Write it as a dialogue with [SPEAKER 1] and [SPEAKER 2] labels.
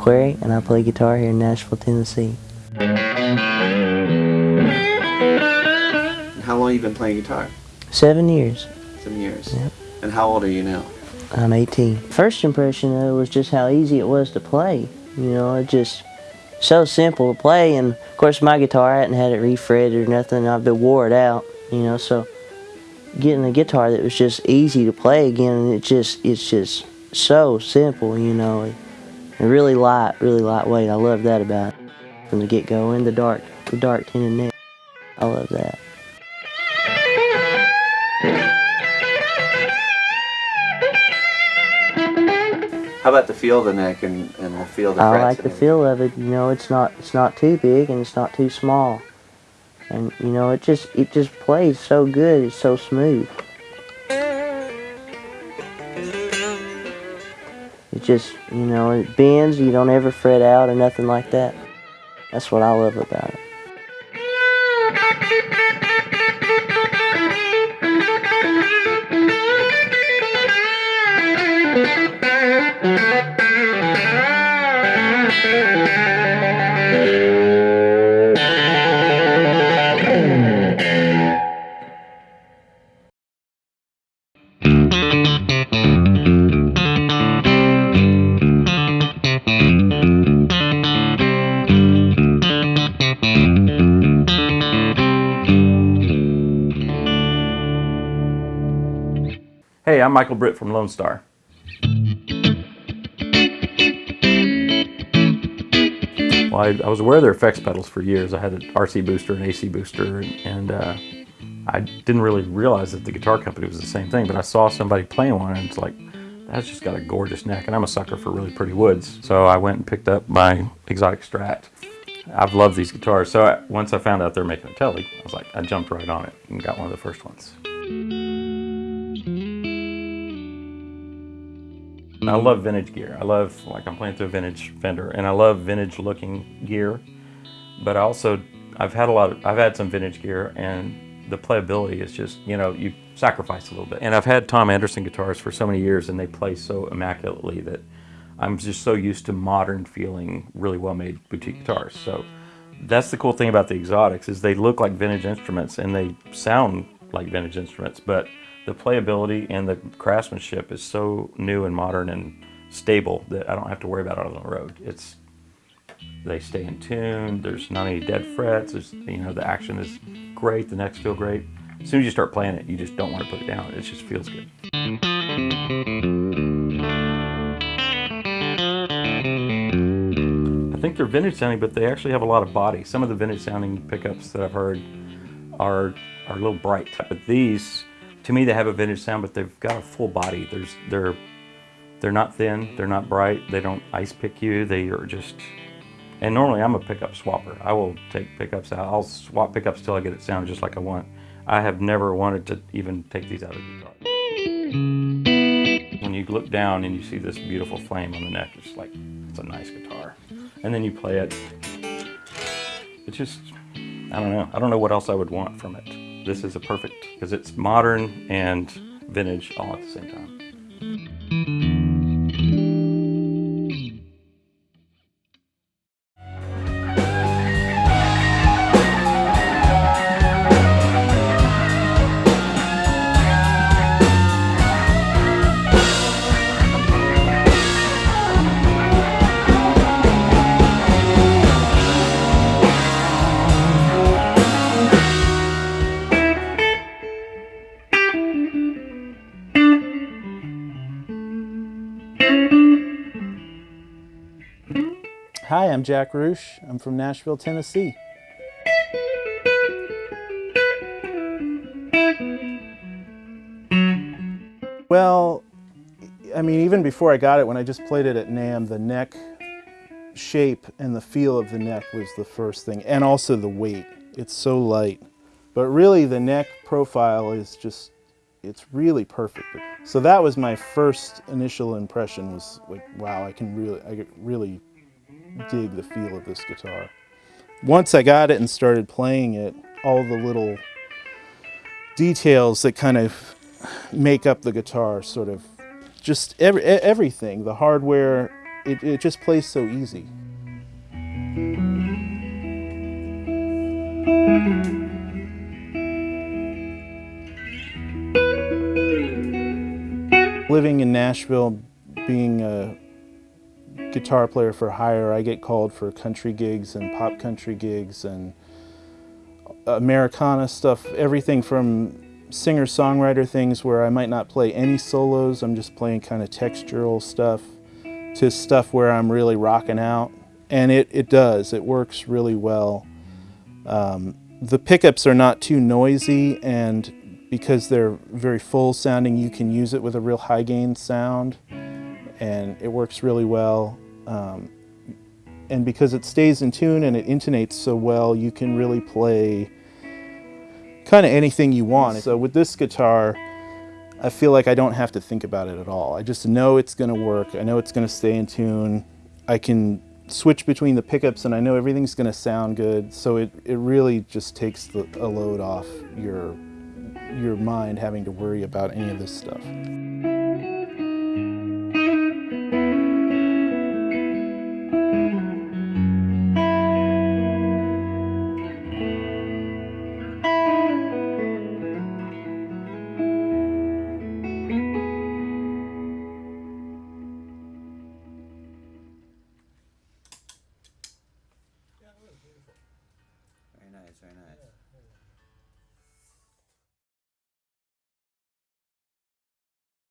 [SPEAKER 1] McQuarrie, and I play guitar here in Nashville, Tennessee.
[SPEAKER 2] How long you been playing guitar?
[SPEAKER 1] Seven years.
[SPEAKER 2] Seven years.
[SPEAKER 1] Yep.
[SPEAKER 2] And how old are you now?
[SPEAKER 1] I'm 18. First impression it was just how easy it was to play. You know, it just so simple to play. And of course, my guitar I hadn't had it refretted or nothing. I've been wore it out. You know, so getting a guitar that was just easy to play again, and it just it's just so simple. You know, and really light, really lightweight. I love that about it from the get go. And the dark, the dark tinted neck. I love that.
[SPEAKER 2] How about the feel of the neck and, and the feel of the
[SPEAKER 1] I like the feel of it. You know, it's not it's not too big and it's not too small, and you know, it just it just plays so good. It's so smooth. It just you know it bends. You don't ever fret out or nothing like that. That's what I love about it.
[SPEAKER 3] Hey, I'm Michael Britt from Lonestar. Well, I, I was aware of their effects pedals for years. I had an RC booster, and AC booster, and, and uh, I didn't really realize that the guitar company was the same thing, but I saw somebody playing one and it's like, that's just got a gorgeous neck, and I'm a sucker for really pretty woods. So I went and picked up my Xotic Strat. I've loved these guitars. So I, once I found out they're making a Tele, I was like, I jumped right on it and got one of the first ones. I mm-hmm. love vintage gear. I love, like I'm playing through a vintage Fender, and I love vintage looking gear. But I also, I've had a lot of, I've had some vintage gear, and the playability is just, you know, you sacrifice a little bit. And I've had Tom Anderson guitars for so many years, and they play so immaculately that I'm just so used to modern feeling, really well-made boutique guitars. So that's the cool thing about the Xotics is they look like vintage instruments, and they sound like vintage instruments, but the playability and the craftsmanship is so new and modern and stable that I don't have to worry about it on the road. It's they stay in tune. There's not any dead frets. There's you know the action is great. The necks feel great. As soon as you start playing it, you just don't want to put it down. It just feels good. I think they're vintage sounding, but they actually have a lot of body. Some of the vintage sounding pickups that I've heard are are a little bright, but these to me they have a vintage sound but they've got a full body. There's they're they're not thin they're not bright they don't ice pick you they are just and normally i'm a pickup swapper. I will take pickups out i'll swap pickups till i get it sound just like i want. I have never wanted to even take these out of the guitar when you look down and you see this beautiful flame on the neck it's like it's a nice guitar. And then you play it. It's just i don't know. I don't know what else i would want from it this is a perfect because it's modern and vintage all at the same time.
[SPEAKER 4] Hi, I'm Jack Roosh. I'm from Nashville, Tennessee. Well, I mean, even before I got it, when I just played it at NAMM, the neck shape and the feel of the neck was the first thing, and also the weight. It's so light. But really, the neck profile is just, it's really perfect. So that was my first initial impression was like, wow, I can really, I really dig the feel of this guitar. Once I got it and started playing it, all the little details that kind of make up the guitar sort of just every, everything, the hardware it, it just plays so easy. Living in Nashville, being a guitar player for hire, I get called for country gigs and pop country gigs and Americana stuff, everything from singer-songwriter things where I might not play any solos, I'm just playing kind of textural stuff, to stuff where I'm really rocking out. And it, it does, it works really well. Um, the pickups are not too noisy and because they're very full sounding, you can use it with a real high gain sound and it works really well. Um, and because it stays in tune and it intonates so well, you can really play kind of anything you want. So with this guitar, I feel like I don't have to think about it at all. I just know it's going to work. I know it's going to stay in tune. I can switch between the pickups and I know everything's going to sound good. So it, it really just takes the, a load off your, your mind having to worry about any of this stuff. Very nice, very nice.